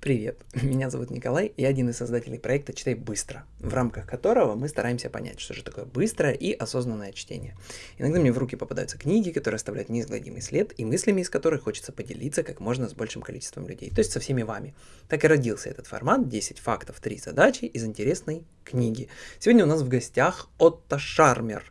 Привет, меня зовут Николай, я один из создателей проекта «Читай быстро», в рамках которого мы стараемся понять, что же такое быстрое и осознанное чтение. Иногда мне в руки попадаются книги, которые оставляют неизгладимый след, и мыслями из которых хочется поделиться как можно с большим количеством людей, то есть со всеми вами. Так и родился этот формат «10 фактов, 3 задачи» из интересной книги. Сегодня у нас в гостях Отто Шармер,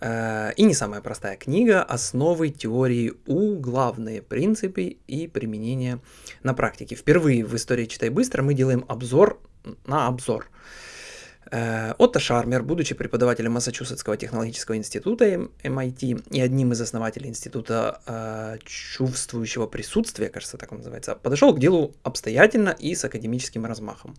э, и не самая простая книга «Основы теории У. Главные принципы и применение на практике». Впервые в истории «Читай быстро» мы делаем обзор на обзор. Э, Отто Шармер, будучи преподавателем Массачусетского технологического института MIT и одним из основателей института э, чувствующего присутствия, кажется, так он называется, подошел к делу обстоятельно и с академическим размахом.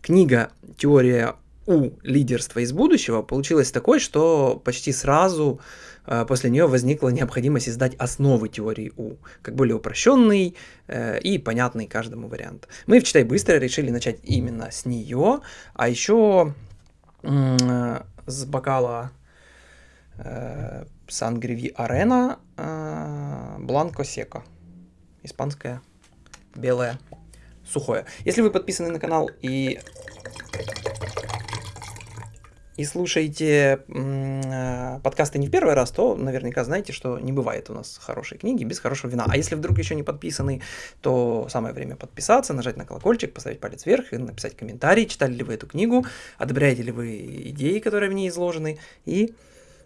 Книга «Теория у лидерства из будущего получилось такой, что почти сразу э, после нее возникла необходимость издать основы теории У, как более упрощенный э, и понятный каждому вариант. Мы в «Читай быстро» решили начать именно с нее, а еще э, с бокала э, Сангриви Арена э, Бланко Сека, испанское белое сухое. Если вы подписаны на канал и и слушаете э, подкасты не в первый раз, то наверняка знаете, что не бывает у нас хорошей книги без хорошего вина. А если вдруг еще не подписаны, то самое время подписаться, нажать на колокольчик, поставить палец вверх и написать комментарий, читали ли вы эту книгу, одобряете ли вы идеи, которые в ней изложены, и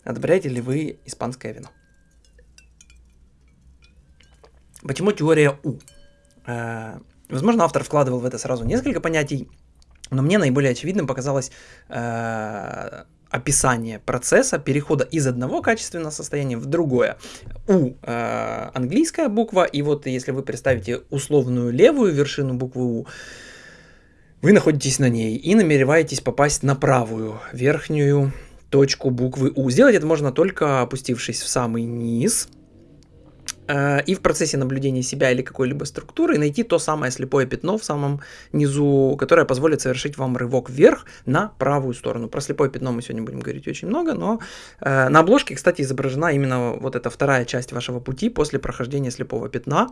одобряете ли вы испанское вино. Почему теория У? Э, возможно, автор вкладывал в это сразу несколько понятий, но мне наиболее очевидным показалось э, описание процесса перехода из одного качественного состояния в другое. У э, английская буква, и вот если вы представите условную левую вершину буквы У, вы находитесь на ней и намереваетесь попасть на правую верхнюю точку буквы У. Сделать это можно только опустившись в самый низ – и в процессе наблюдения себя или какой-либо структуры найти то самое слепое пятно в самом низу, которое позволит совершить вам рывок вверх на правую сторону. Про слепое пятно мы сегодня будем говорить очень много, но э, на обложке, кстати, изображена именно вот эта вторая часть вашего пути после прохождения слепого пятна,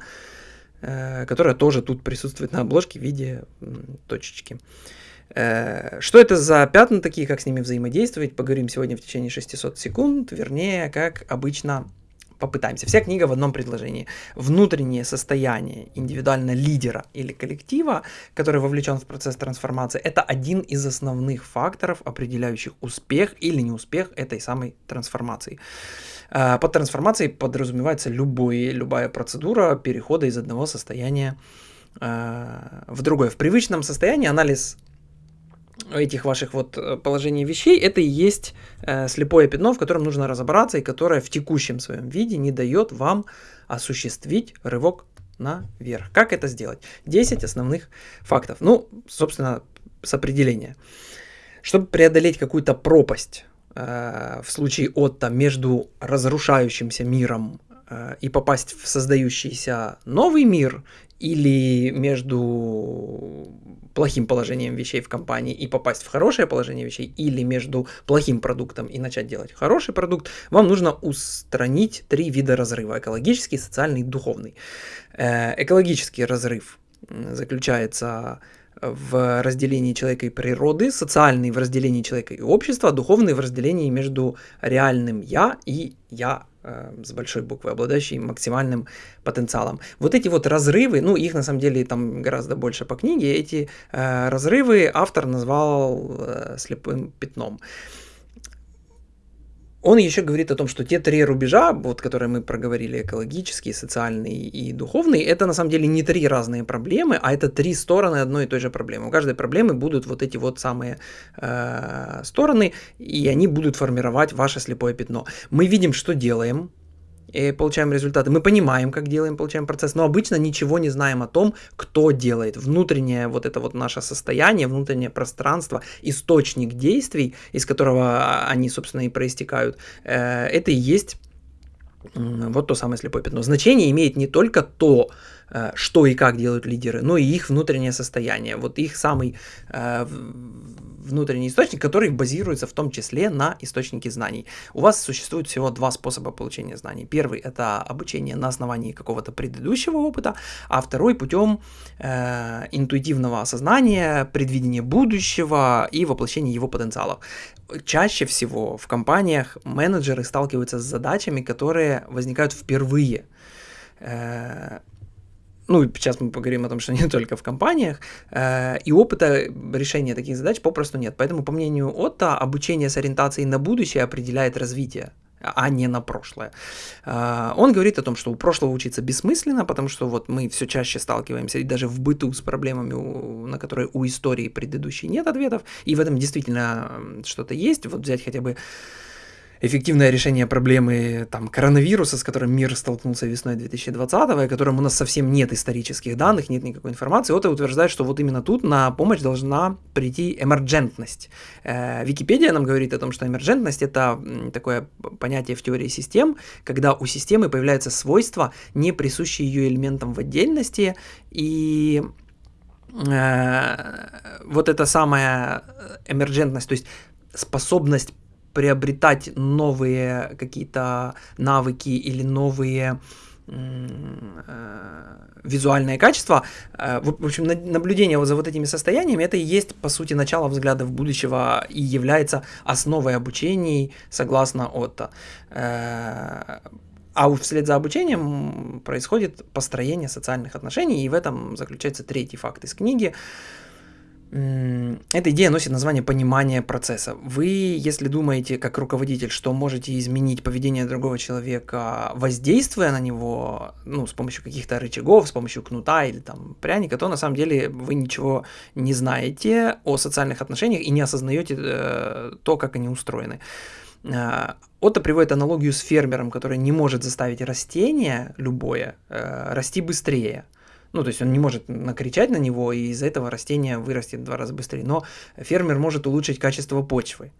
э, которая тоже тут присутствует на обложке в виде точечки. Что это за пятна такие, как с ними взаимодействовать, поговорим сегодня в течение 600 секунд, вернее, как обычно попытаемся. Вся книга в одном предложении. Внутреннее состояние индивидуально лидера или коллектива, который вовлечен в процесс трансформации, это один из основных факторов, определяющих успех или неуспех этой самой трансформации. Э, под трансформацией подразумевается любой, любая процедура перехода из одного состояния э, в другое. В привычном состоянии анализ этих ваших вот э, положений вещей, это и есть э, слепое пятно, в котором нужно разобраться и которое в текущем своем виде не дает вам осуществить рывок наверх. Как это сделать? 10 основных фактов. Ну, собственно, с определения. Чтобы преодолеть какую-то пропасть э, в случае отта между разрушающимся миром э, и попасть в создающийся новый мир или между плохим положением вещей в компании и попасть в хорошее положение вещей, или между плохим продуктом и начать делать хороший продукт, вам нужно устранить три вида разрыва. Экологический, социальный духовный. Э, экологический разрыв заключается в разделении человека и природы, социальный в разделении человека и общества, духовный в разделении между реальным «я» и «я» с большой буквы, обладающий максимальным потенциалом. Вот эти вот разрывы, ну их на самом деле там гораздо больше по книге, эти э, разрывы автор назвал э, слепым пятном. Он еще говорит о том, что те три рубежа, вот, которые мы проговорили, экологический, социальный и духовный, это на самом деле не три разные проблемы, а это три стороны одной и той же проблемы. У каждой проблемы будут вот эти вот самые э, стороны, и они будут формировать ваше слепое пятно. Мы видим, что делаем, и получаем результаты. Мы понимаем, как делаем, получаем процесс, но обычно ничего не знаем о том, кто делает. Внутреннее вот это вот наше состояние, внутреннее пространство, источник действий, из которого они, собственно, и проистекают, э, это и есть вот то самое слепое пятно. Значение имеет не только то, что и как делают лидеры, но и их внутреннее состояние, вот их самый внутренний источник, который базируется в том числе на источнике знаний. У вас существует всего два способа получения знаний. Первый – это обучение на основании какого-то предыдущего опыта, а второй – путем э, интуитивного осознания, предвидения будущего и воплощения его потенциалов. Чаще всего в компаниях менеджеры сталкиваются с задачами, которые возникают впервые э, ну, сейчас мы поговорим о том, что не только в компаниях, э, и опыта решения таких задач попросту нет. Поэтому, по мнению Отто, обучение с ориентацией на будущее определяет развитие а не на прошлое. Э, он говорит о том, что у прошлого учиться бессмысленно, потому что вот мы все чаще сталкиваемся и даже в быту с проблемами, на которые у истории предыдущей нет ответов, и в этом действительно что-то есть. Вот взять хотя бы эффективное решение проблемы там, коронавируса, с которым мир столкнулся весной 2020, о котором у нас совсем нет исторических данных, нет никакой информации, Ота утверждает, что вот именно тут на помощь должна прийти эмерджентность. Э, Википедия нам говорит о том, что эмерджентность – это такое понятие в теории систем, когда у системы появляются свойства, не присущие ее элементам в отдельности, и э, вот эта самая эмерджентность, то есть способность приобретать новые какие-то навыки или новые э, визуальные качества. Э, в общем, наблюдение за вот этими состояниями, это и есть, по сути, начало взглядов будущего и является основой обучений, согласно Отто. Э, а вслед за обучением происходит построение социальных отношений, и в этом заключается третий факт из книги – эта идея носит название понимания процесса. Вы, если думаете как руководитель, что можете изменить поведение другого человека, воздействуя на него, ну, с помощью каких-то рычагов, с помощью кнута или там пряника, то на самом деле вы ничего не знаете о социальных отношениях и не осознаете э, то, как они устроены. Э, Отто приводит аналогию с фермером, который не может заставить растение любое э, расти быстрее. Ну, то есть он не может накричать на него, и из-за этого растение вырастет в два раза быстрее. Но фермер может улучшить качество почвы.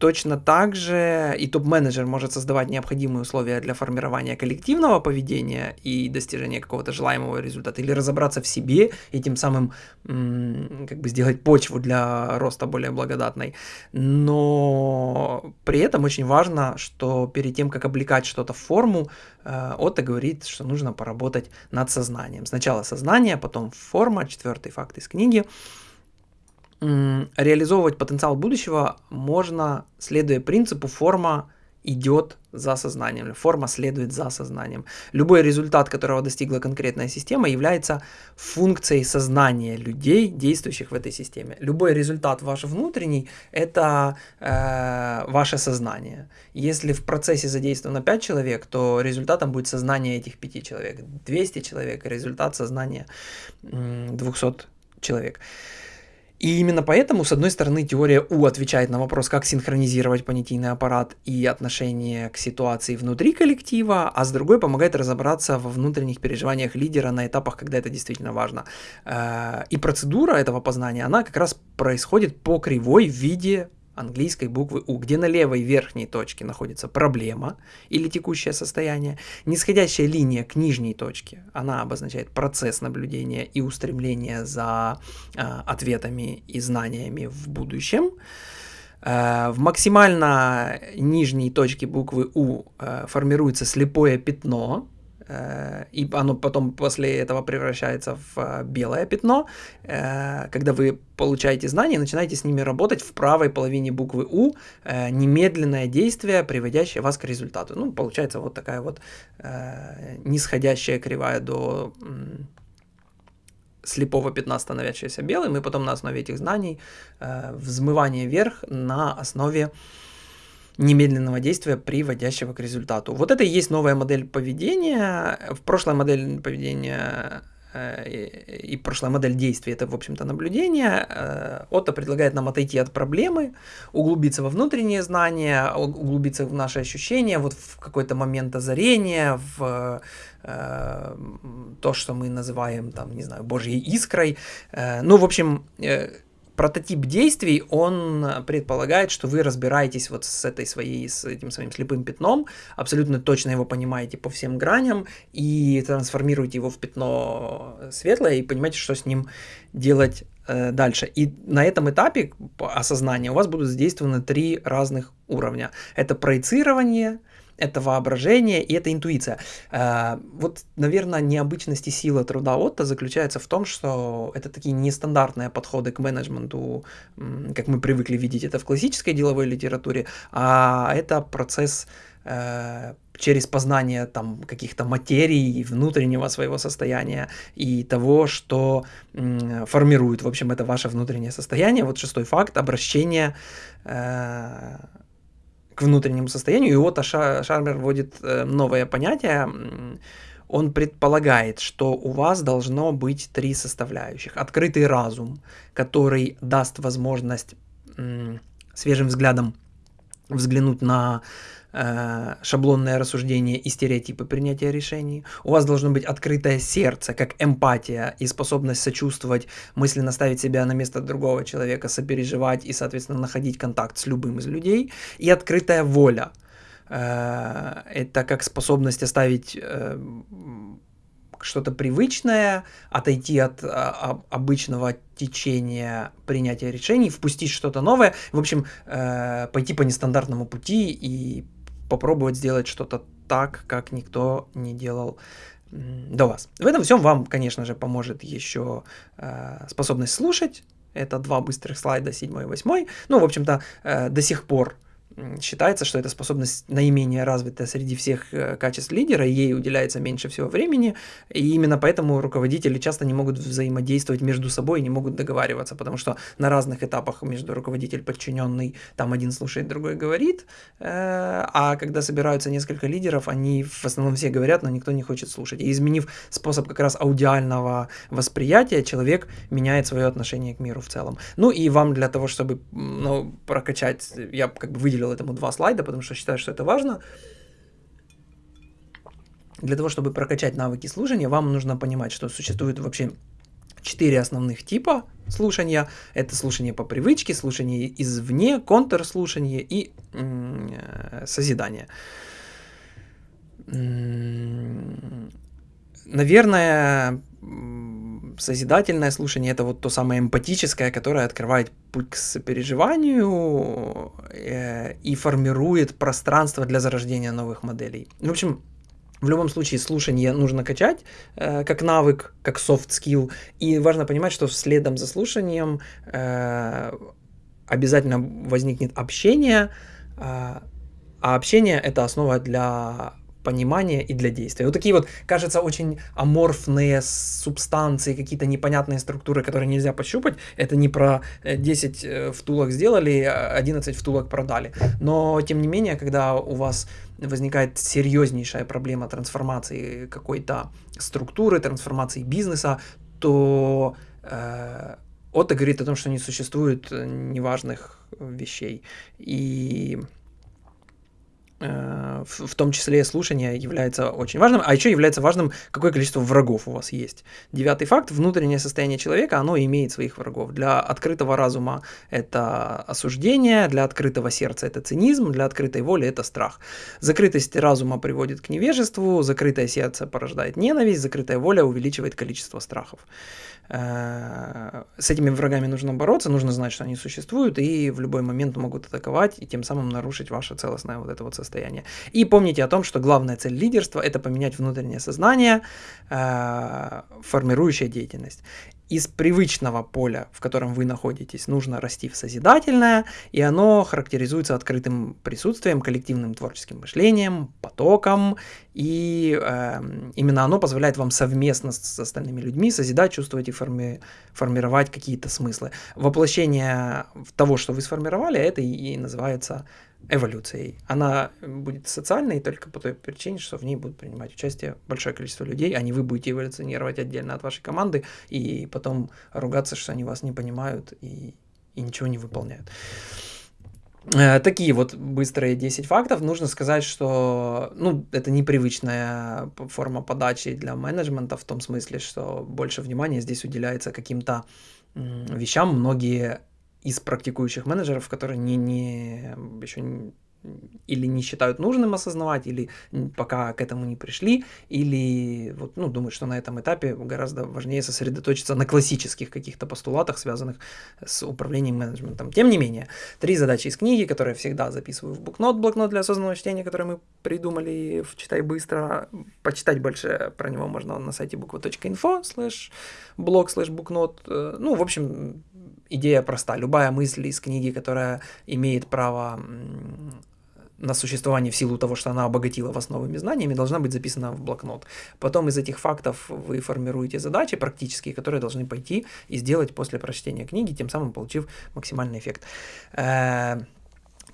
Точно так же и топ-менеджер может создавать необходимые условия для формирования коллективного поведения и достижения какого-то желаемого результата, или разобраться в себе и тем самым как бы сделать почву для роста более благодатной. Но при этом очень важно, что перед тем, как облекать что-то в форму, э, Отто говорит, что нужно поработать над сознанием. Сначала сознание, потом форма, четвертый факт из книги – реализовывать потенциал будущего можно, следуя принципу форма идет за сознанием, форма следует за сознанием. Любой результат, которого достигла конкретная система, является функцией сознания людей, действующих в этой системе. Любой результат ваш внутренний – это э, ваше сознание. Если в процессе задействовано 5 человек, то результатом будет сознание этих 5 человек. 200 человек – результат сознания 200 человек. И именно поэтому, с одной стороны, теория У отвечает на вопрос, как синхронизировать понятийный аппарат и отношение к ситуации внутри коллектива, а с другой помогает разобраться во внутренних переживаниях лидера на этапах, когда это действительно важно. Э, и процедура этого познания, она как раз происходит по кривой в виде английской буквы У, где на левой верхней точке находится проблема или текущее состояние, нисходящая линия к нижней точке, она обозначает процесс наблюдения и устремления за э, ответами и знаниями в будущем. Э, в максимально нижней точке буквы У э, формируется слепое пятно, и оно потом после этого превращается в э, белое пятно. Э, когда вы получаете знания, начинаете с ними работать в правой половине буквы У, немедленное действие, приводящее вас к результату. Ну, получается вот такая вот нисходящая кривая до слепого пятна, становящегося белым, и потом на основе этих знаний взмывание вверх на основе немедленного действия, приводящего к результату. Вот это и есть новая модель поведения. В прошлой модели поведения э, и прошлая модель действий это, в общем-то, наблюдение. Э, Отто предлагает нам отойти от проблемы, углубиться во внутренние знания, углубиться в наши ощущения, вот в какой-то момент озарения, в э, то, что мы называем, там, не знаю, божьей искрой. Ну, в общем, прототип действий, он предполагает, что вы разбираетесь вот с этой своей, с этим своим слепым пятном, абсолютно точно его понимаете по всем граням и трансформируете его в пятно светлое и понимаете, что с ним делать э, дальше. И на этом этапе осознания у вас будут задействованы три разных уровня. Это проецирование, это воображение и это интуиция. Э, вот, наверное, необычность и сила труда Отто заключается в том, что это такие нестандартные подходы к менеджменту, как мы привыкли видеть это в классической деловой литературе, а это процесс э, через познание там каких-то материй, внутреннего своего состояния и того, что формирует, в общем, это ваше внутреннее состояние. Вот шестой факт – обращение э, к внутреннему состоянию. И вот Шармер вводит э, новое понятие. Он предполагает, что у вас должно быть три составляющих. Открытый разум, который даст возможность свежим взглядом взглянуть на э, шаблонное рассуждение и стереотипы принятия решений. У вас должно быть открытое сердце, как эмпатия и способность сочувствовать, мысленно ставить себя на место другого человека, сопереживать и, соответственно, находить контакт с любым из людей. И открытая воля. Э, это как способность оставить э, что-то привычное, отойти от а, обычного течения принятия решений, впустить что-то новое, в общем, э, пойти по нестандартному пути и попробовать сделать что-то так, как никто не делал до вас. В этом всем вам, конечно же, поможет еще э, способность слушать. Это два быстрых слайда, седьмой и восьмой. Ну, в общем-то, э, до сих пор считается, что эта способность наименее развитая среди всех э, качеств лидера, ей уделяется меньше всего времени, и именно поэтому руководители часто не могут взаимодействовать между собой, не могут договариваться, потому что на разных этапах между руководитель подчиненный, там один слушает, другой говорит, э, а когда собираются несколько лидеров, они в основном все говорят, но никто не хочет слушать. И изменив способ как раз аудиального восприятия, человек меняет свое отношение к миру в целом. Ну и вам для того, чтобы ну, прокачать, я как бы выделил выделил этому два слайда, потому что считаю, что это важно. Для того, чтобы прокачать навыки слушания, вам нужно понимать, что существует вообще четыре основных типа слушания. Это слушание по привычке, слушание извне, контрслушание и созидание. Наверное, созидательное слушание это вот то самое эмпатическое, которое открывает путь к сопереживанию э, и формирует пространство для зарождения новых моделей. В общем, в любом случае слушание нужно качать э, как навык, как soft skill. И важно понимать, что следом за слушанием э, обязательно возникнет общение. Э, а общение это основа для понимания и для действия. Вот такие вот, кажется, очень аморфные субстанции, какие-то непонятные структуры, которые нельзя пощупать. Это не про 10 э, э, втулок сделали, 11 втулок продали. Но, тем не менее, когда у вас возникает серьезнейшая проблема трансформации какой-то структуры, трансформации бизнеса, то э, Отто говорит о том, что не существует неважных вещей. И Э, в том числе слушание является очень важным, а еще является важным, какое количество врагов у вас есть. Девятый факт, внутреннее состояние человека, оно имеет своих врагов. Для открытого разума это осуждение, для открытого сердца это цинизм, для открытой воли это страх. Закрытость разума приводит к невежеству, закрытое сердце порождает ненависть, закрытая воля увеличивает количество страхов. Э, с этими врагами нужно бороться, нужно знать, что они существуют, и в любой момент могут атаковать, и тем самым нарушить ваше целостное вот это вот состояние. И помните о том, что главная цель лидерства – это поменять внутреннее сознание, э, формирующая деятельность. Из привычного поля, в котором вы находитесь, нужно расти в созидательное, и оно характеризуется открытым присутствием, коллективным творческим мышлением, потоком, и э, именно оно позволяет вам совместно с остальными людьми созидать, чувствовать и форми формировать какие-то смыслы. Воплощение того, что вы сформировали, это и называется эволюцией. Она будет социальной только по той причине, что в ней будут принимать участие большое количество людей, а не вы будете эволюционировать отдельно от вашей команды и потом ругаться, что они вас не понимают и, и ничего не выполняют. Э, такие вот быстрые 10 фактов. Нужно сказать, что ну, это непривычная форма подачи для менеджмента в том смысле, что больше внимания здесь уделяется каким-то вещам. Многие из практикующих менеджеров, которые не, не, еще не, или не считают нужным осознавать, или пока к этому не пришли, или вот, ну, думают, что на этом этапе гораздо важнее сосредоточиться на классических каких-то постулатах, связанных с управлением менеджментом. Тем не менее, три задачи из книги, которые я всегда записываю в блокнот, блокнот для осознанного чтения, который мы придумали в «Читай быстро». Почитать больше про него можно на сайте буква.инфо слэш блог слэш букнот. Э, ну, в общем, идея проста. Любая мысль из книги, которая имеет право на существование в силу того, что она обогатила вас новыми знаниями, должна быть записана в блокнот. Потом из этих фактов вы формируете задачи практические, которые должны пойти и сделать после прочтения книги, тем самым получив максимальный эффект.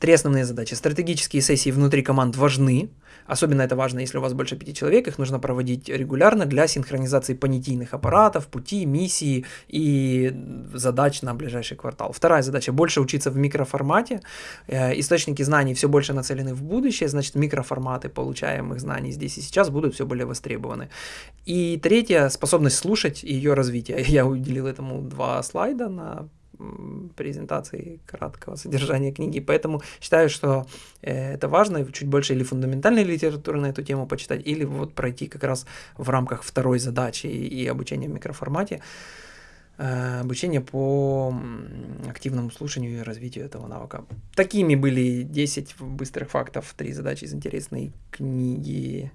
Три основные задачи. Стратегические сессии внутри команд важны. Особенно это важно, если у вас больше пяти человек. Их нужно проводить регулярно для синхронизации понятийных аппаратов, пути, миссии и задач на ближайший квартал. Вторая задача – больше учиться в микроформате. Э, источники знаний все больше нацелены в будущее, значит, микроформаты получаемых знаний здесь и сейчас будут все более востребованы. И третья – способность слушать и ее развитие. Я уделил этому два слайда на презентации краткого содержания книги, поэтому считаю, что э, это важно, чуть больше или фундаментальной литературы на эту тему почитать, или вот пройти как раз в рамках второй задачи и обучения в микроформате, э, обучение по активному слушанию и развитию этого навыка. Такими были 10 быстрых фактов, три задачи из интересной книги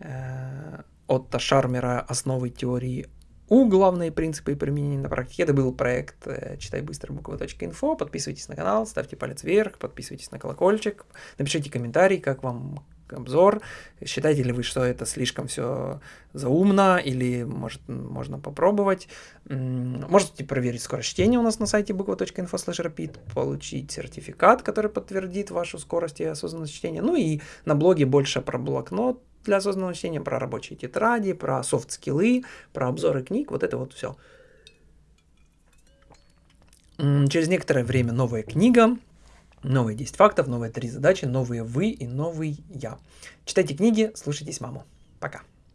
э, Отто Шармера «Основы теории у главные принципы и применения на практике. Это был проект э, «Читай быстро» буква.инфо. Подписывайтесь на канал, ставьте палец вверх, подписывайтесь на колокольчик, напишите комментарий, как вам обзор. Считаете ли вы, что это слишком все заумно, или может, можно попробовать. Можете проверить скорость чтения у нас на сайте буква.инфо rapid, получить сертификат, который подтвердит вашу скорость и осознанность чтения. Ну и на блоге больше про блокнот, для осознанного чтения, про рабочие тетради, про софт-скиллы, про обзоры книг, вот это вот все. Через некоторое время новая книга, новые 10 фактов, новые 3 задачи, новые вы и новый я. Читайте книги, слушайтесь маму. Пока.